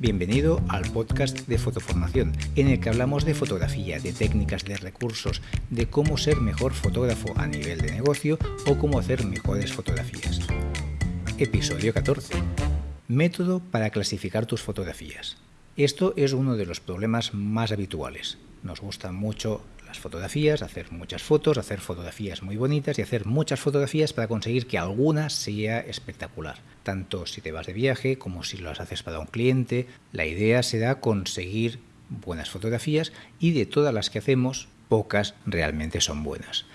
Bienvenido al podcast de Fotoformación, en el que hablamos de fotografía, de técnicas, de recursos, de cómo ser mejor fotógrafo a nivel de negocio o cómo hacer mejores fotografías. Episodio 14. Método para clasificar tus fotografías. Esto es uno de los problemas más habituales. Nos gustan mucho las fotografías, hacer muchas fotos, hacer fotografías muy bonitas y hacer muchas fotografías para conseguir que alguna sea espectacular. Tanto si te vas de viaje como si las haces para un cliente, la idea será conseguir buenas fotografías y de todas las que hacemos, pocas realmente son buenas.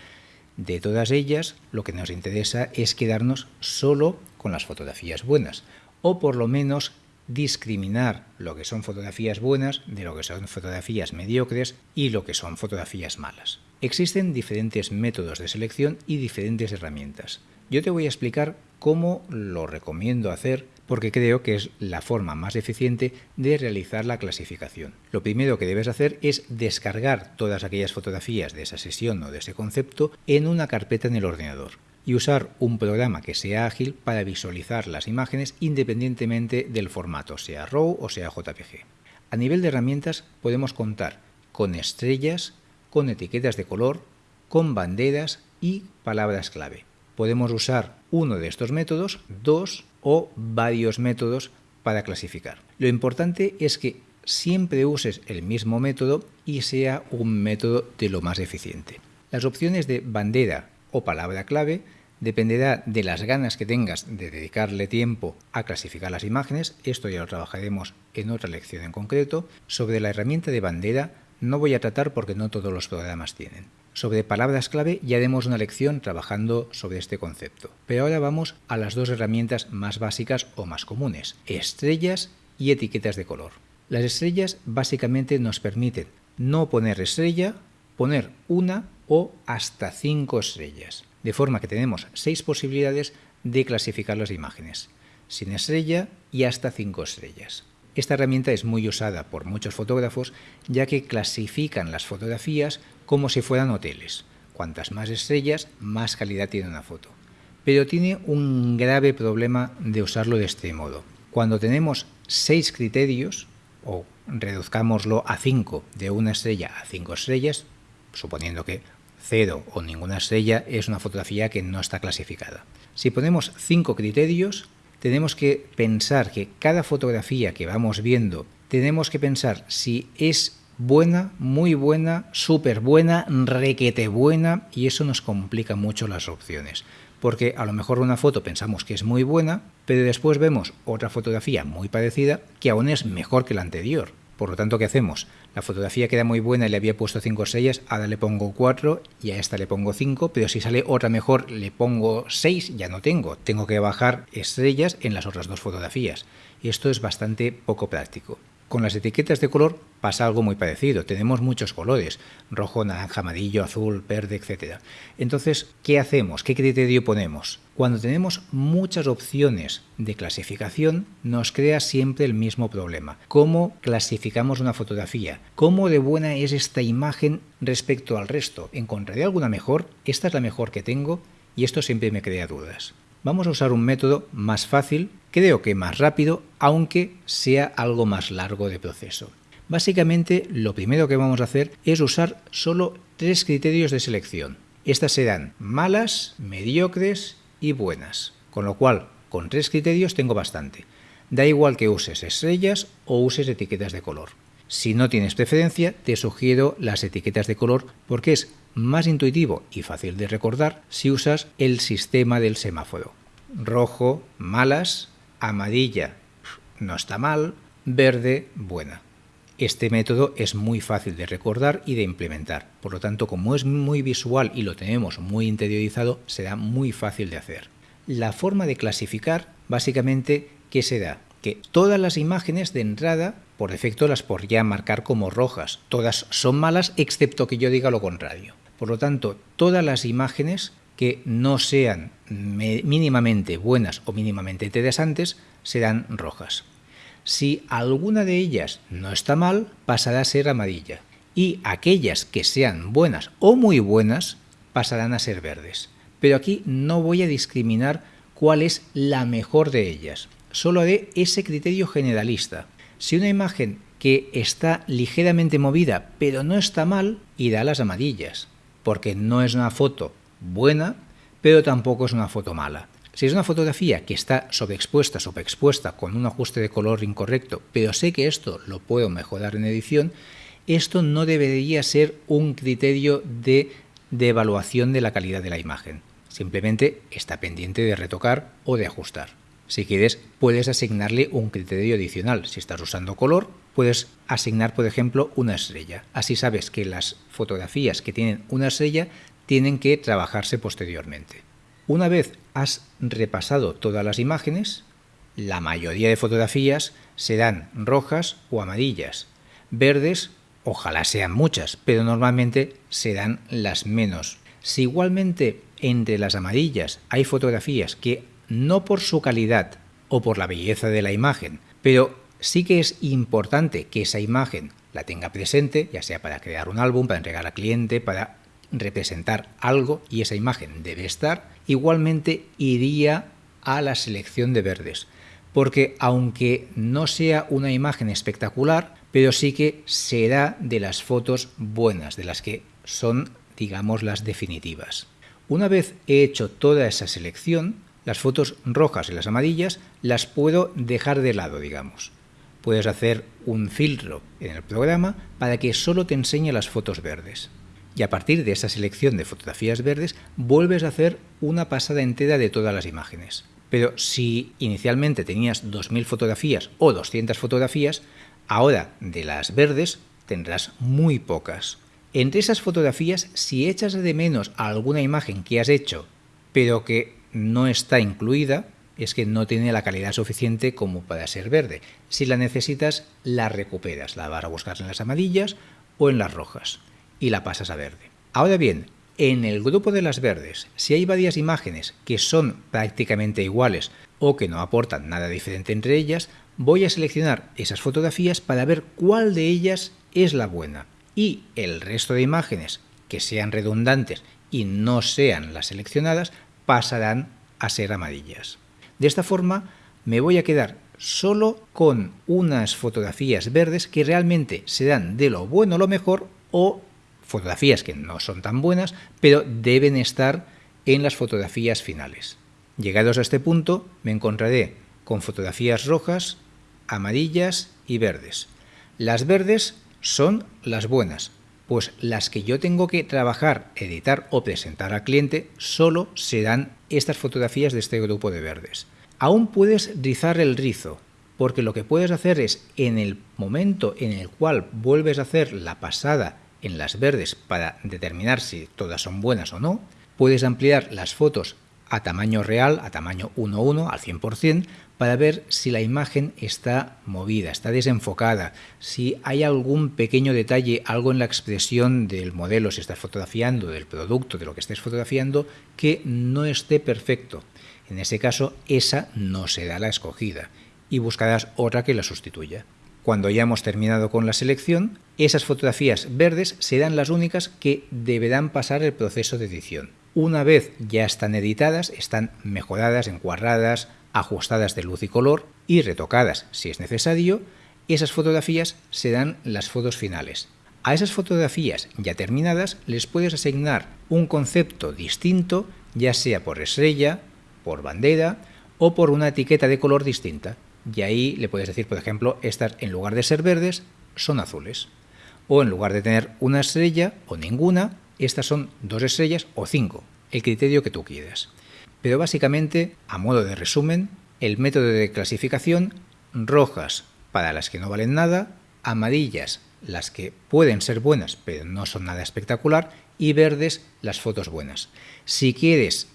De todas ellas, lo que nos interesa es quedarnos solo con las fotografías buenas, o por lo menos discriminar lo que son fotografías buenas de lo que son fotografías mediocres y lo que son fotografías malas. Existen diferentes métodos de selección y diferentes herramientas. Yo te voy a explicar cómo lo recomiendo hacer porque creo que es la forma más eficiente de realizar la clasificación. Lo primero que debes hacer es descargar todas aquellas fotografías de esa sesión o de ese concepto en una carpeta en el ordenador y usar un programa que sea ágil para visualizar las imágenes independientemente del formato, sea RAW o sea JPG. A nivel de herramientas podemos contar con estrellas, con etiquetas de color, con banderas y palabras clave. Podemos usar uno de estos métodos, dos o varios métodos para clasificar. Lo importante es que siempre uses el mismo método y sea un método de lo más eficiente. Las opciones de bandera o palabra clave dependerá de las ganas que tengas de dedicarle tiempo a clasificar las imágenes, esto ya lo trabajaremos en otra lección en concreto. Sobre la herramienta de bandera no voy a tratar porque no todos los programas tienen. Sobre palabras clave ya haremos una lección trabajando sobre este concepto. Pero ahora vamos a las dos herramientas más básicas o más comunes, estrellas y etiquetas de color. Las estrellas básicamente nos permiten no poner estrella, poner una o hasta cinco estrellas, de forma que tenemos seis posibilidades de clasificar las imágenes, sin estrella y hasta cinco estrellas. Esta herramienta es muy usada por muchos fotógrafos ya que clasifican las fotografías como si fueran hoteles. Cuantas más estrellas, más calidad tiene una foto. Pero tiene un grave problema de usarlo de este modo. Cuando tenemos seis criterios, o reduzcámoslo a cinco, de una estrella a cinco estrellas, suponiendo que cero o ninguna estrella es una fotografía que no está clasificada. Si ponemos cinco criterios, tenemos que pensar que cada fotografía que vamos viendo, tenemos que pensar si es buena, muy buena, súper buena, requete buena, y eso nos complica mucho las opciones. Porque a lo mejor una foto pensamos que es muy buena, pero después vemos otra fotografía muy parecida que aún es mejor que la anterior. Por lo tanto, ¿qué hacemos? La fotografía queda muy buena y le había puesto 5 estrellas, ahora le pongo 4 y a esta le pongo 5, pero si sale otra mejor le pongo 6, ya no tengo. Tengo que bajar estrellas en las otras dos fotografías. Y esto es bastante poco práctico. Con las etiquetas de color pasa algo muy parecido. Tenemos muchos colores, rojo, naranja, amarillo, azul, verde, etc. Entonces, ¿qué hacemos? ¿Qué criterio ponemos? Cuando tenemos muchas opciones de clasificación, nos crea siempre el mismo problema. ¿Cómo clasificamos una fotografía? ¿Cómo de buena es esta imagen respecto al resto? ¿Encontraré alguna mejor? ¿Esta es la mejor que tengo? Y esto siempre me crea dudas. Vamos a usar un método más fácil, creo que más rápido, aunque sea algo más largo de proceso. Básicamente, lo primero que vamos a hacer es usar solo tres criterios de selección. Estas serán malas, mediocres y buenas. Con lo cual, con tres criterios tengo bastante. Da igual que uses estrellas o uses etiquetas de color. Si no tienes preferencia, te sugiero las etiquetas de color porque es más intuitivo y fácil de recordar si usas el sistema del semáforo. Rojo, malas, amarilla, no está mal, verde, buena. Este método es muy fácil de recordar y de implementar, por lo tanto como es muy visual y lo tenemos muy interiorizado, será muy fácil de hacer. La forma de clasificar, básicamente, ¿qué será? Que todas las imágenes de entrada, por defecto las podría marcar como rojas, todas son malas excepto que yo diga lo contrario. Por lo tanto, todas las imágenes que no sean mínimamente buenas o mínimamente interesantes serán rojas. Si alguna de ellas no está mal, pasará a ser amarilla. Y aquellas que sean buenas o muy buenas pasarán a ser verdes. Pero aquí no voy a discriminar cuál es la mejor de ellas. Solo haré ese criterio generalista. Si una imagen que está ligeramente movida pero no está mal, irá a las amarillas, porque no es una foto buena, pero tampoco es una foto mala. Si es una fotografía que está sobreexpuesta, sobreexpuesta, con un ajuste de color incorrecto, pero sé que esto lo puedo mejorar en edición, esto no debería ser un criterio de, de evaluación de la calidad de la imagen. Simplemente está pendiente de retocar o de ajustar. Si quieres, puedes asignarle un criterio adicional. Si estás usando color, puedes asignar, por ejemplo, una estrella. Así sabes que las fotografías que tienen una estrella tienen que trabajarse posteriormente. Una vez has repasado todas las imágenes, la mayoría de fotografías serán rojas o amarillas. Verdes, ojalá sean muchas, pero normalmente serán las menos. Si igualmente entre las amarillas hay fotografías que no por su calidad o por la belleza de la imagen, pero sí que es importante que esa imagen la tenga presente, ya sea para crear un álbum, para entregar al cliente, para representar algo y esa imagen debe estar, igualmente iría a la selección de verdes. Porque aunque no sea una imagen espectacular, pero sí que será de las fotos buenas, de las que son, digamos, las definitivas. Una vez he hecho toda esa selección, las fotos rojas y las amarillas las puedo dejar de lado, digamos. Puedes hacer un filtro en el programa para que solo te enseñe las fotos verdes y a partir de esa selección de fotografías verdes vuelves a hacer una pasada entera de todas las imágenes. Pero si inicialmente tenías 2.000 fotografías o 200 fotografías, ahora de las verdes tendrás muy pocas. Entre esas fotografías, si echas de menos alguna imagen que has hecho, pero que no está incluida, es que no tiene la calidad suficiente como para ser verde. Si la necesitas, la recuperas, la vas a buscar en las amarillas o en las rojas y la pasas a verde. Ahora bien, en el grupo de las verdes, si hay varias imágenes que son prácticamente iguales o que no aportan nada diferente entre ellas, voy a seleccionar esas fotografías para ver cuál de ellas es la buena. Y el resto de imágenes que sean redundantes y no sean las seleccionadas pasarán a ser amarillas. De esta forma me voy a quedar solo con unas fotografías verdes que realmente serán de lo bueno lo mejor o fotografías que no son tan buenas, pero deben estar en las fotografías finales. Llegados a este punto, me encontraré con fotografías rojas, amarillas y verdes. Las verdes son las buenas, pues las que yo tengo que trabajar, editar o presentar al cliente solo serán estas fotografías de este grupo de verdes. Aún puedes rizar el rizo, porque lo que puedes hacer es en el momento en el cual vuelves a hacer la pasada en las verdes para determinar si todas son buenas o no. Puedes ampliar las fotos a tamaño real, a tamaño 1.1, al 100%, para ver si la imagen está movida, está desenfocada, si hay algún pequeño detalle, algo en la expresión del modelo, si estás fotografiando, del producto, de lo que estés fotografiando, que no esté perfecto. En ese caso, esa no será la escogida y buscarás otra que la sustituya. Cuando ya hemos terminado con la selección, esas fotografías verdes serán las únicas que deberán pasar el proceso de edición. Una vez ya están editadas, están mejoradas, encuadradas, ajustadas de luz y color y retocadas si es necesario, esas fotografías serán las fotos finales. A esas fotografías ya terminadas les puedes asignar un concepto distinto, ya sea por estrella, por bandera o por una etiqueta de color distinta y ahí le puedes decir, por ejemplo, estas en lugar de ser verdes son azules. O en lugar de tener una estrella o ninguna, estas son dos estrellas o cinco, el criterio que tú quieras. Pero básicamente, a modo de resumen, el método de clasificación, rojas para las que no valen nada, amarillas las que pueden ser buenas pero no son nada espectacular y verdes las fotos buenas. Si quieres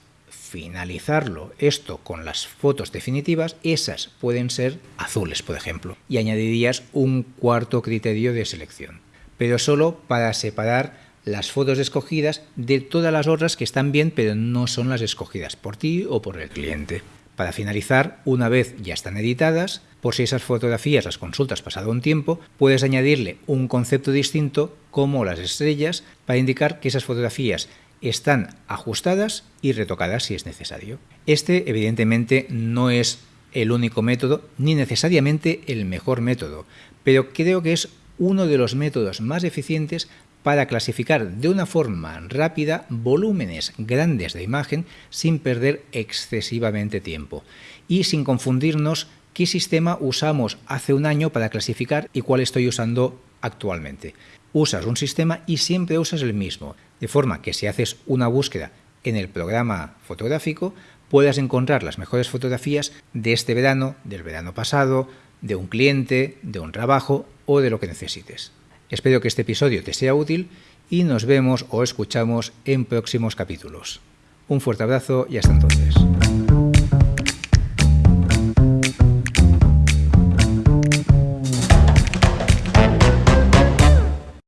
finalizarlo esto con las fotos definitivas, esas pueden ser azules, por ejemplo, y añadirías un cuarto criterio de selección, pero solo para separar las fotos escogidas de todas las otras que están bien, pero no son las escogidas por ti o por el cliente. Para finalizar, una vez ya están editadas, por si esas fotografías las consultas pasado un tiempo, puedes añadirle un concepto distinto como las estrellas para indicar que esas fotografías están ajustadas y retocadas si es necesario. Este evidentemente no es el único método ni necesariamente el mejor método, pero creo que es uno de los métodos más eficientes para clasificar de una forma rápida volúmenes grandes de imagen sin perder excesivamente tiempo y sin confundirnos qué sistema usamos hace un año para clasificar y cuál estoy usando actualmente. Usas un sistema y siempre usas el mismo, de forma que si haces una búsqueda en el programa fotográfico puedas encontrar las mejores fotografías de este verano, del verano pasado, de un cliente, de un trabajo o de lo que necesites. Espero que este episodio te sea útil y nos vemos o escuchamos en próximos capítulos. Un fuerte abrazo y hasta entonces.